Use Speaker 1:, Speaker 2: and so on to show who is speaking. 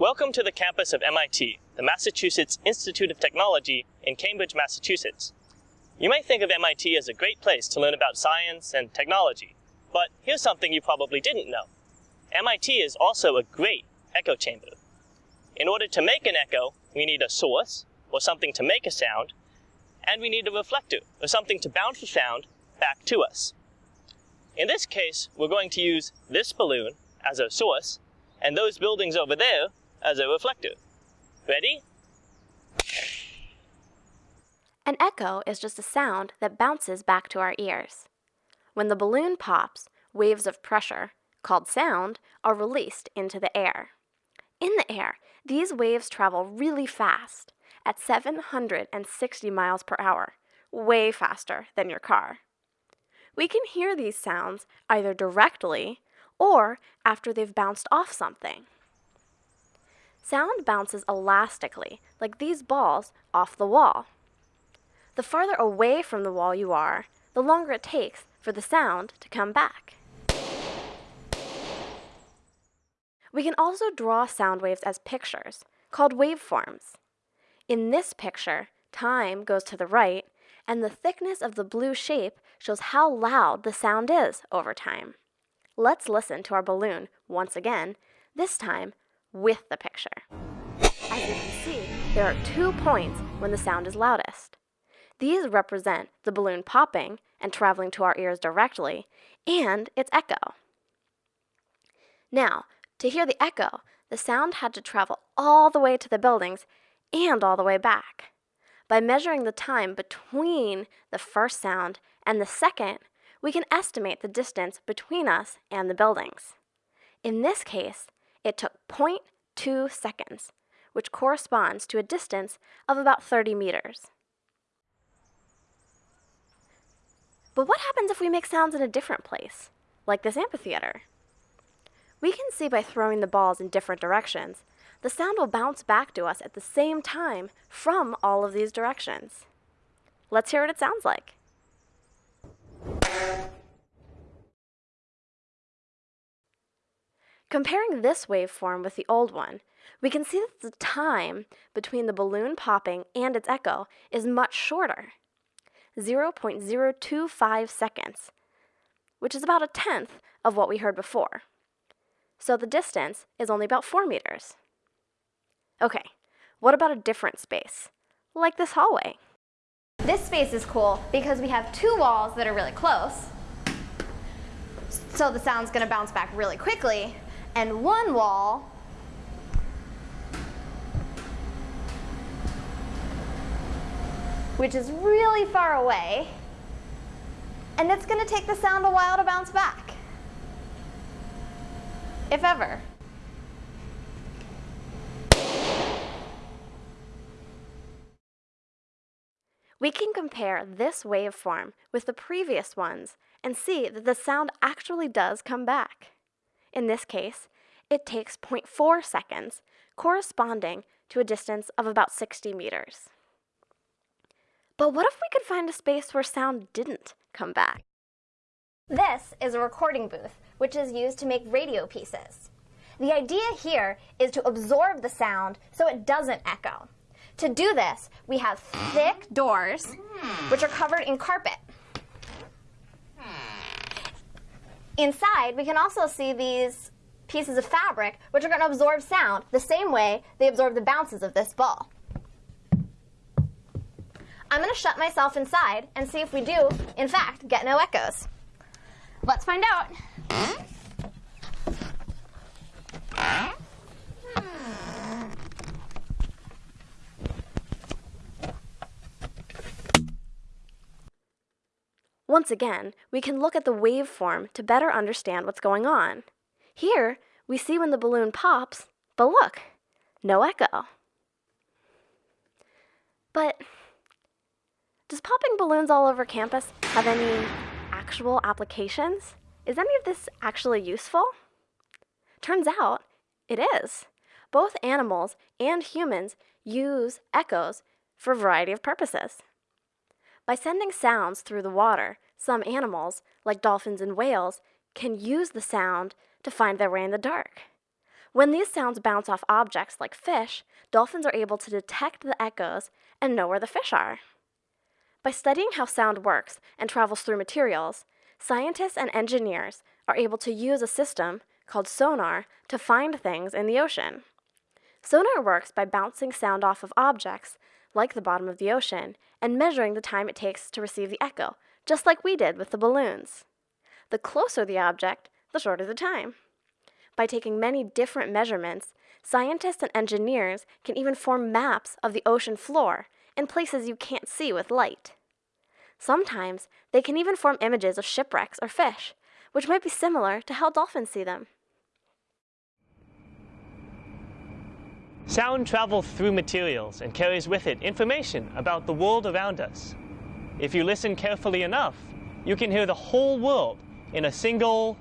Speaker 1: Welcome to the campus of MIT, the Massachusetts Institute of Technology in Cambridge, Massachusetts. You might think of MIT as a great place to learn about science and technology, but here's something you probably didn't know. MIT is also a great echo chamber. In order to make an echo, we need a source, or something to make a sound, and we need a reflector, or something to bounce the sound back to us. In this case, we're going to use this balloon as a source, and those buildings over there as a reflector. Ready?
Speaker 2: An echo is just a sound that bounces back to our ears. When the balloon pops, waves of pressure, called sound, are released into the air. In the air, these waves travel really fast, at 760 miles per hour, way faster than your car. We can hear these sounds either directly or after they've bounced off something. Sound bounces elastically, like these balls, off the wall. The farther away from the wall you are, the longer it takes for the sound to come back. We can also draw sound waves as pictures, called waveforms. In this picture, time goes to the right, and the thickness of the blue shape shows how loud the sound is over time. Let's listen to our balloon once again, this time with the picture. As you can see, there are two points when the sound is loudest. These represent the balloon popping and traveling to our ears directly, and its echo. Now, to hear the echo, the sound had to travel all the way to the buildings and all the way back. By measuring the time between the first sound and the second, we can estimate the distance between us and the buildings. In this case, it took 0.2 seconds, which corresponds to a distance of about 30 meters. But what happens if we make sounds in a different place, like this amphitheater? We can see by throwing the balls in different directions, the sound will bounce back to us at the same time from all of these directions. Let's hear what it sounds like. Comparing this waveform with the old one, we can see that the time between the balloon popping and its echo is much shorter, 0.025 seconds, which is about a tenth of what we heard before. So the distance is only about 4 meters. Okay, what about a different space, like this hallway?
Speaker 3: This space is cool because we have two walls that are really close, so the sound's going to bounce back really quickly, and one wall which is really far away, and it's going to take the sound a while to bounce back, if ever.
Speaker 2: We can compare this waveform with the previous ones and see that the sound actually does come back. In this case, it takes 0.4 seconds, corresponding to a distance of about 60 meters. But what if we could find a space where sound didn't come back?
Speaker 3: This is a recording booth, which is used to make radio pieces. The idea here is to absorb the sound so it doesn't echo. To do this, we have thick doors, which are covered in carpet. Hmm. Inside, we can also see these pieces of fabric, which are going to absorb sound the same way they absorb the bounces of this ball. I'm going to shut myself inside and see if we do, in fact, get no echoes. Let's find out.
Speaker 2: Once again, we can look at the waveform to better understand what's going on. Here, we see when the balloon pops, but look, no echo. But does popping balloons all over campus have any actual applications? Is any of this actually useful? Turns out it is. Both animals and humans use echoes for a variety of purposes. By sending sounds through the water, some animals, like dolphins and whales, can use the sound to find their way in the dark. When these sounds bounce off objects like fish, dolphins are able to detect the echoes and know where the fish are. By studying how sound works and travels through materials, scientists and engineers are able to use a system called sonar to find things in the ocean. Sonar works by bouncing sound off of objects, like the bottom of the ocean, and measuring the time it takes to receive the echo, just like we did with the balloons. The closer the object, the shorter the time. By taking many different measurements, scientists and engineers can even form maps of the ocean floor in places you can't see with light. Sometimes they can even form images of shipwrecks or fish, which might be similar to how dolphins see them.
Speaker 1: Sound travels through materials and carries with it information about the world around us. If you listen carefully enough, you can hear the whole world in a single